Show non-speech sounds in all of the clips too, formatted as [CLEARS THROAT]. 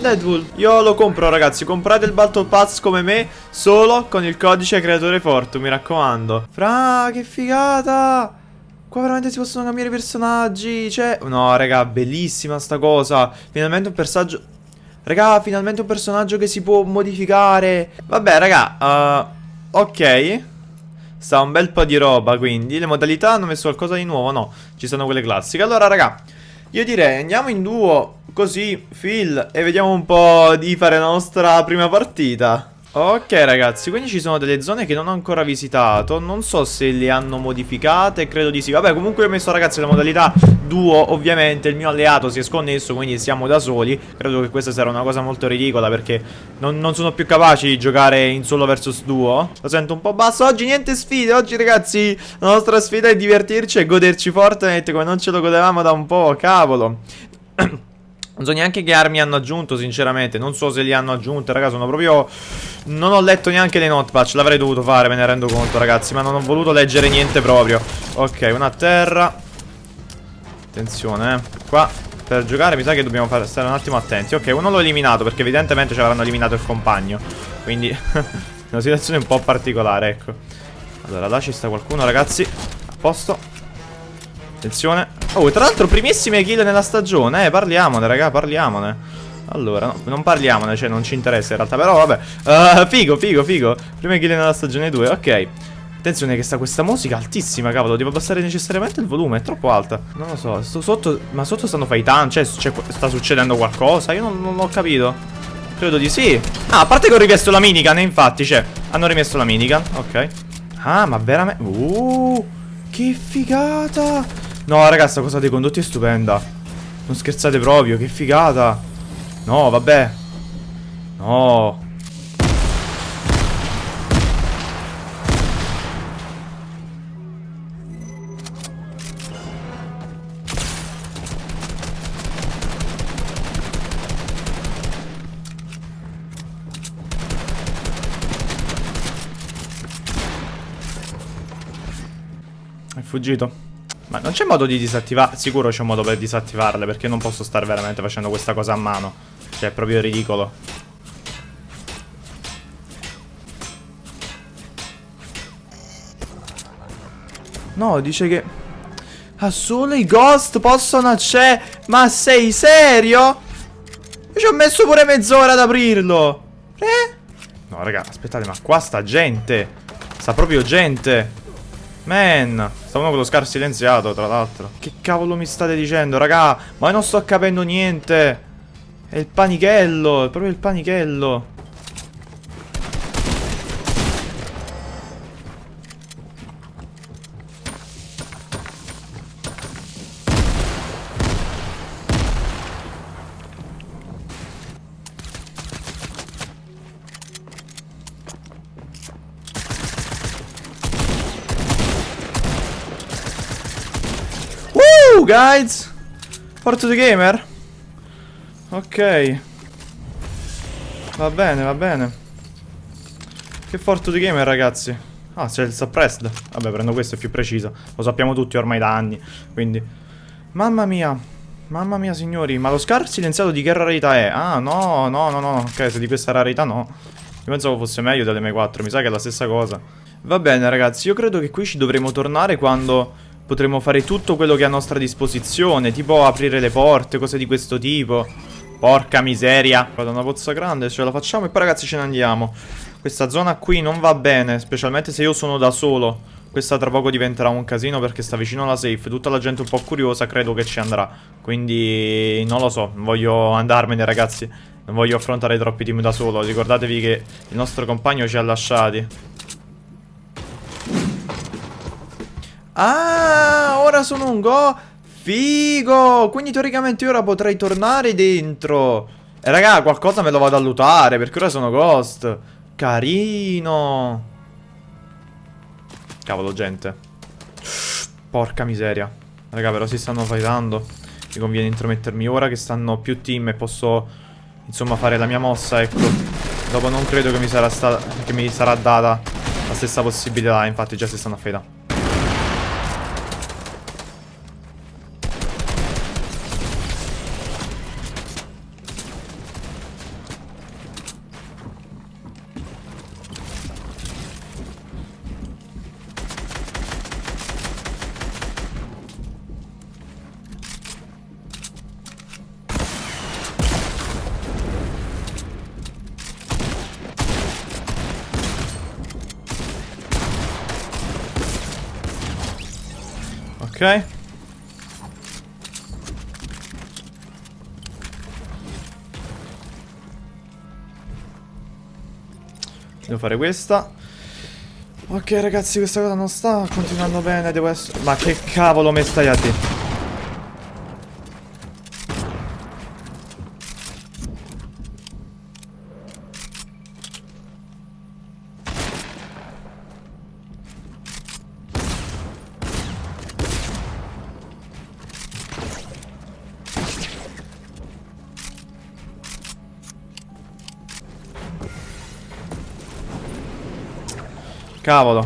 Deadpool. Io lo compro, ragazzi. Comprate il Battle Pass come me, solo con il codice creatore Fortu, mi raccomando. Fra, che figata! Qua veramente si possono cambiare i personaggi. Cioè, no, raga, bellissima sta cosa. Finalmente un personaggio. Raga, finalmente un personaggio che si può modificare. Vabbè, raga, uh, ok. Sta un bel po' di roba, quindi. Le modalità hanno messo qualcosa di nuovo? No, ci sono quelle classiche. Allora, raga, io direi andiamo in duo, così, Phil, e vediamo un po' di fare la nostra prima partita. Ok ragazzi, quindi ci sono delle zone che non ho ancora visitato. Non so se le hanno modificate, credo di sì. Vabbè comunque ho messo ragazzi la modalità duo. Ovviamente il mio alleato si è sconnesso Quindi siamo da soli. Credo che questa sarà una cosa molto ridicola Perché non, non sono più capaci di giocare in solo versus duo. Lo sento un po' basso. Oggi niente sfide Oggi ragazzi la nostra sfida è divertirci e goderci Fortnite Come non ce lo godevamo da un po' Cavolo [CLEARS THROAT] Non so neanche che armi hanno aggiunto, sinceramente. Non so se li hanno aggiunte, raga. Sono proprio... Non ho letto neanche le notepatch. L'avrei dovuto fare, me ne rendo conto, ragazzi. Ma non ho voluto leggere niente proprio. Ok, una a terra. Attenzione, eh. Qua, per giocare, mi sa che dobbiamo fare, stare un attimo attenti. Ok, uno l'ho eliminato, perché evidentemente ci avranno eliminato il compagno. Quindi, [LAUGHS] una situazione un po' particolare, ecco. Allora, là ci sta qualcuno, ragazzi. A posto. Attenzione Oh tra l'altro primissime kill nella stagione Eh parliamone raga parliamone Allora no, non parliamone cioè non ci interessa in realtà Però vabbè uh, Figo figo figo Prime kill nella stagione 2 ok Attenzione che sta questa musica altissima, cavolo, devo abbassare necessariamente il volume, è troppo alta. Non lo so, sto sotto, ma sotto stanno fightando, cioè, cioè sta succedendo qualcosa? Io non, non ho capito. Credo di sì. Ah, a parte che ho rimesso la minigun, infatti, cioè, hanno rimesso la minigun, ok. Ah, ma veramente... Uh, che figata! No, ragazzi, questa cosa dei condotti è stupenda. Non scherzate proprio, che figata. No, vabbè. No. È fuggito. Ma non c'è modo di disattivare... Sicuro c'è un modo per disattivarle Perché non posso stare veramente facendo questa cosa a mano. Cioè è proprio ridicolo. No, dice che... Ah, solo i ghost possono accedere... Ma sei serio? Io ci ho messo pure mezz'ora ad aprirlo. Eh? No, raga, aspettate, ma qua sta gente. Sta proprio gente Man, sta uno con lo scar silenziato, tra l'altro. Che cavolo mi state dicendo, raga? Ma non sto capendo niente. È il panichello, è proprio il panichello. Guys! Porto the gamer. Ok. Va bene, va bene. Che Forto the gamer ragazzi? Ah, c'è il suppressed. Vabbè, prendo questo, è più preciso. Lo sappiamo tutti ormai da anni Quindi. Mamma mia. Mamma mia signori. Ma lo scar silenziato di che rarità è? Ah, no, no, no, no. Ok, se di questa rarità no. Io pensavo fosse meglio delle M4 Mi sa che è la stessa cosa. Va bene ragazzi, io credo che qui ci dovremo tornare quando potremo fare tutto quello che è a nostra disposizione, tipo aprire le porte, cose di questo tipo. Porca miseria. Vado una pozza grande, ce la facciamo e poi ragazzi ce ne andiamo. Questa zona qui non va bene, specialmente se io sono da solo. Questa tra poco diventerà un casino perché sta vicino alla safe. Tutta la gente un po' curiosa credo che ci andrà. Quindi non lo so, voglio andarmene ragazzi. Non voglio affrontare troppi team da solo. Ricordatevi che il nostro compagno ci ha lasciati. Ah, ora sono un go. Figo. Quindi teoricamente ora potrei tornare dentro. E raga, qualcosa me lo vado a lootare perché ora sono ghost. Carino. Cavolo, gente. Porca miseria. Raga, però si stanno fightando. Mi conviene intromettermi ora che stanno più team e posso, insomma, fare la mia mossa, ecco. Dopo non credo che mi sarà, che mi sarà data la stessa possibilità, infatti già si stanno a fightando. Ok. Devo fare questa. Ok ragazzi, questa cosa non sta continuando bene, devo essere... Ma che cavolo mi stai a dire? Cavolo.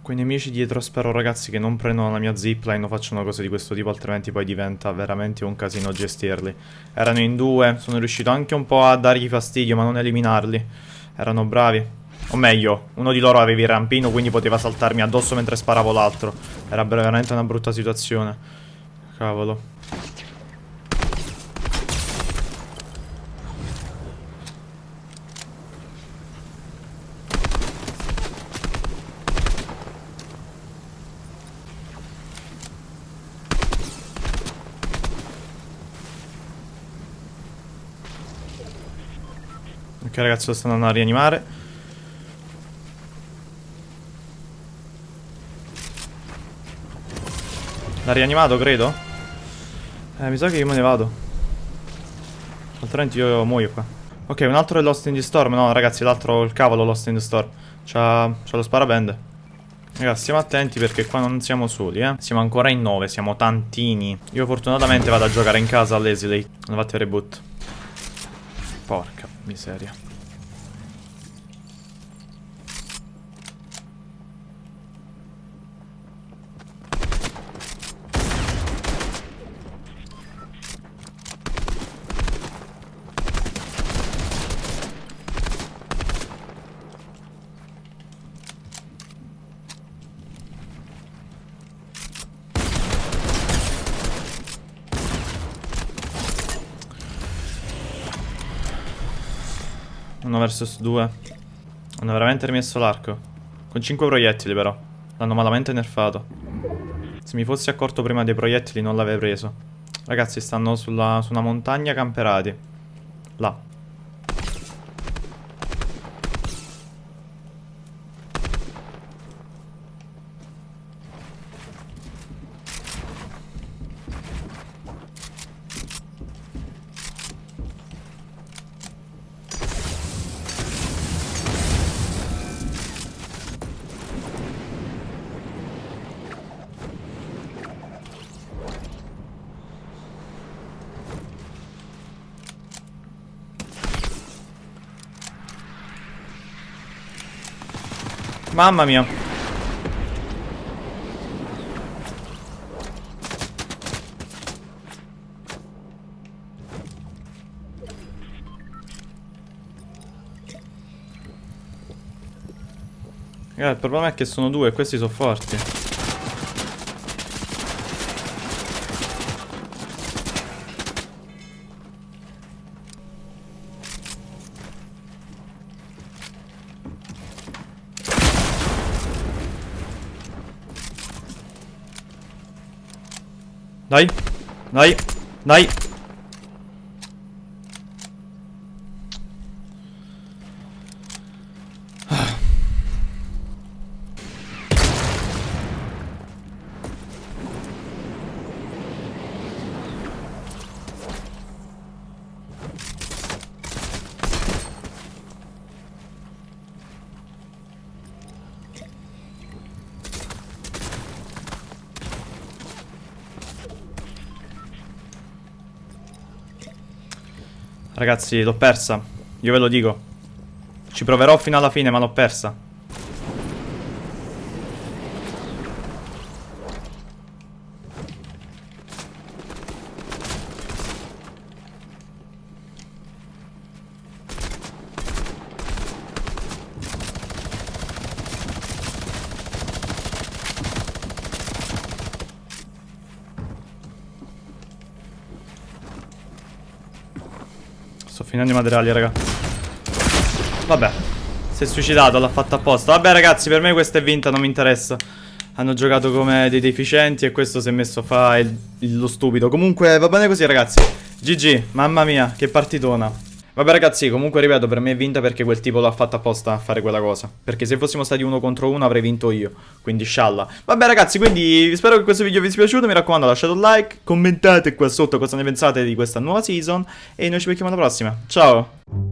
Quei nemici dietro spero ragazzi che non prendono la mia zipline o facciano cose di questo tipo altrimenti poi diventa veramente un casino gestirli. Erano in due, sono riuscito anche un po' a dargli fastidio ma non eliminarli. Erano bravi. O meglio, uno di loro aveva il rampino quindi poteva saltarmi addosso mentre sparavo l'altro. Era veramente una brutta situazione. Cavolo. Ok ragazzi lo stanno andando a rianimare. L'ha rianimato credo? Eh mi sa che io me ne vado. Altrimenti io muoio qua. Ok un altro è Lost in the Storm. No ragazzi l'altro il cavolo Lost in the Storm. C'ha lo sparabende. Ragazzi stiamo attenti perché qua non siamo soli eh. Siamo ancora in 9 Siamo tantini. Io fortunatamente vado a giocare in casa all'Esilate Hanno fatto il reboot Porca miseria. Uno versus due. Hanno veramente rimesso l'arco. Con 5 proiettili però. L'hanno malamente nerfato. Se mi fossi accorto prima dei proiettili non l'avrei preso. Ragazzi stanno sulla, su una montagna camperati. Là. Mamma mia. Il problema è che sono due e questi sono forti. Nei. Nei. Nei. Ragazzi, l'ho persa. Io ve lo dico. Ci proverò fino alla fine, ma l'ho persa. Finendo i materiali, raga. Vabbè. Si è suicidato, l'ha fatto apposta. Vabbè, ragazzi, per me questa è vinta, non mi interessa. hanno giocato come dei deficienti e questo si è messo a fare lo stupido. Comunque va bene così ragazzi. GG, mamma mia, che partitona. Vabbè ragazzi, comunque ripeto, per me è vinta perché quel tipo l'ha fatta apposta a fare quella cosa. Perché se fossimo stati uno contro uno avrei vinto io. Quindi scialla. Vabbè ragazzi, quindi spero che questo video vi sia piaciuto. Mi raccomando, lasciate un like, commentate qua sotto cosa ne pensate di questa nuova season. E noi ci becchiamo alla prossima. Ciao!